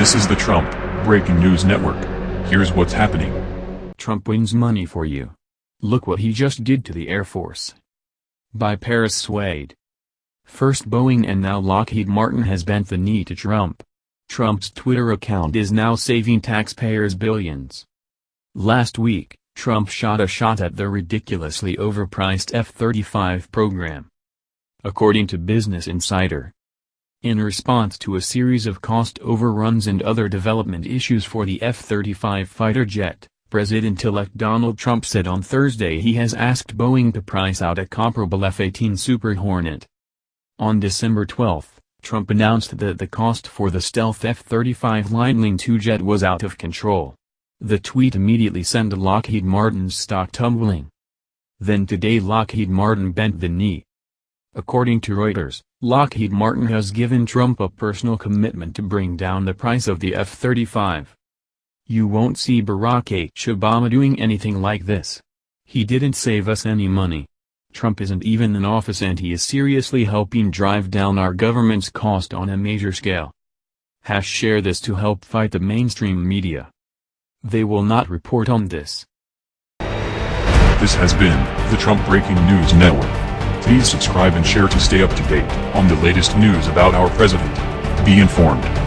This is the Trump Breaking News Network. Here's what's happening. Trump wins money for you. Look what he just did to the Air Force. By Paris Swade. First Boeing and now Lockheed Martin has bent the knee to Trump. Trump's Twitter account is now saving taxpayers billions. Last week, Trump shot a shot at the ridiculously overpriced F-35 program. According to Business Insider, in response to a series of cost overruns and other development issues for the F-35 fighter jet, President-elect Donald Trump said on Thursday he has asked Boeing to price out a comparable F-18 Super Hornet. On December 12, Trump announced that the cost for the stealth F-35 Lightning II jet was out of control. The tweet immediately sent Lockheed Martin's stock tumbling. Then today Lockheed Martin bent the knee. According to Reuters, Lockheed Martin has given Trump a personal commitment to bring down the price of the F-35. You won't see Barack H. Obama doing anything like this. He didn't save us any money. Trump isn't even in office and he is seriously helping drive down our government's cost on a major scale. Hash share this to help fight the mainstream media. They will not report on this. This has been the Trump Breaking News Network. Please subscribe and share to stay up to date on the latest news about our president. Be informed.